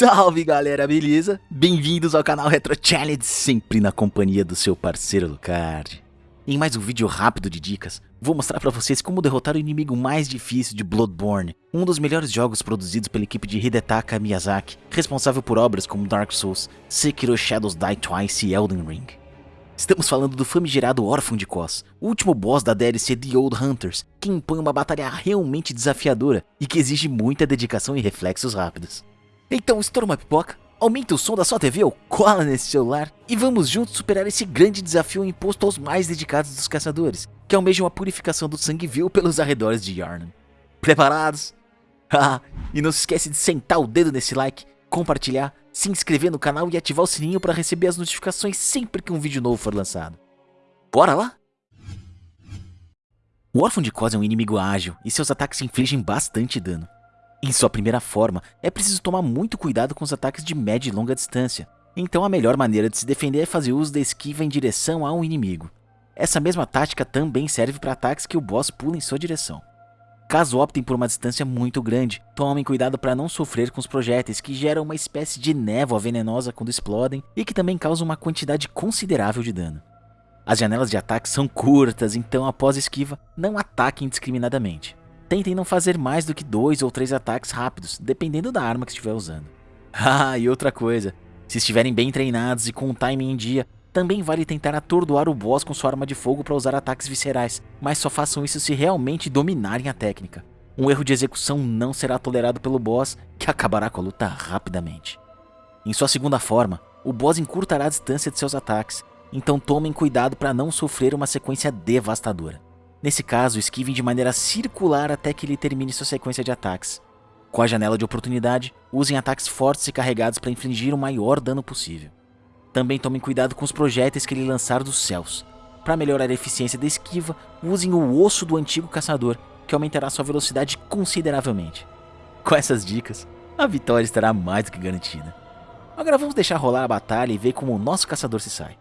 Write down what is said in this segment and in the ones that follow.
Salve galera, beleza? Bem-vindos ao canal Retro Challenge, sempre na companhia do seu parceiro Lucard. Em mais um vídeo rápido de dicas, vou mostrar pra vocês como derrotar o inimigo mais difícil de Bloodborne, um dos melhores jogos produzidos pela equipe de Hidetaka Miyazaki, responsável por obras como Dark Souls, Sekiro Shadows Die Twice e Elden Ring. Estamos falando do famigerado Órfão de Kos, o último boss da DLC The Old Hunters, que impõe uma batalha realmente desafiadora e que exige muita dedicação e reflexos rápidos. Então estoura uma pipoca, aumenta o som da sua TV ou cola nesse celular e vamos juntos superar esse grande desafio imposto aos mais dedicados dos caçadores, que almejam a purificação do sangue vil pelos arredores de Yarnan. Preparados? E não se esquece de sentar o dedo nesse like, compartilhar, se inscrever no canal e ativar o sininho para receber as notificações sempre que um vídeo novo for lançado. Bora lá? O Órfão de Kos é um inimigo ágil e seus ataques infligem bastante dano. Em sua primeira forma, é preciso tomar muito cuidado com os ataques de média e longa distância, então a melhor maneira de se defender é fazer uso da esquiva em direção a um inimigo. Essa mesma tática também serve para ataques que o boss pula em sua direção. Caso optem por uma distância muito grande, tomem cuidado para não sofrer com os projéteis que geram uma espécie de névoa venenosa quando explodem e que também causam uma quantidade considerável de dano. As janelas de ataque são curtas, então após esquiva, não ataquem indiscriminadamente. Tentem não fazer mais do que dois ou três ataques rápidos, dependendo da arma que estiver usando. Ah, e outra coisa, se estiverem bem treinados e com o timing em dia, também vale tentar atordoar o boss com sua arma de fogo para usar ataques viscerais, mas só façam isso se realmente dominarem a técnica. Um erro de execução não será tolerado pelo boss, que acabará com a luta rapidamente. Em sua segunda forma, o boss encurtará a distância de seus ataques, então tomem cuidado para não sofrer uma sequência devastadora. Nesse caso, esquivem de maneira circular até que ele termine sua sequência de ataques. Com a janela de oportunidade, usem ataques fortes e carregados para infligir o maior dano possível. Também tomem cuidado com os projéteis que ele lançar dos céus. Para melhorar a eficiência da esquiva, usem o osso do antigo caçador, que aumentará sua velocidade consideravelmente. Com essas dicas, a vitória estará mais do que garantida. Agora vamos deixar rolar a batalha e ver como o nosso caçador se sai.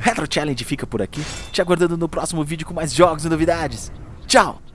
Retro Challenge fica por aqui, te aguardando no próximo vídeo com mais jogos e novidades. Tchau!